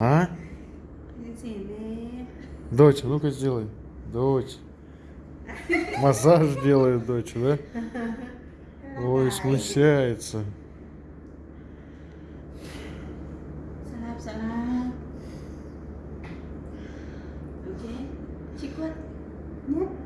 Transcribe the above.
А? Дочь, а ну-ка сделай. Дочь. Массаж делает дочь, да? Ой, смущается. Okay.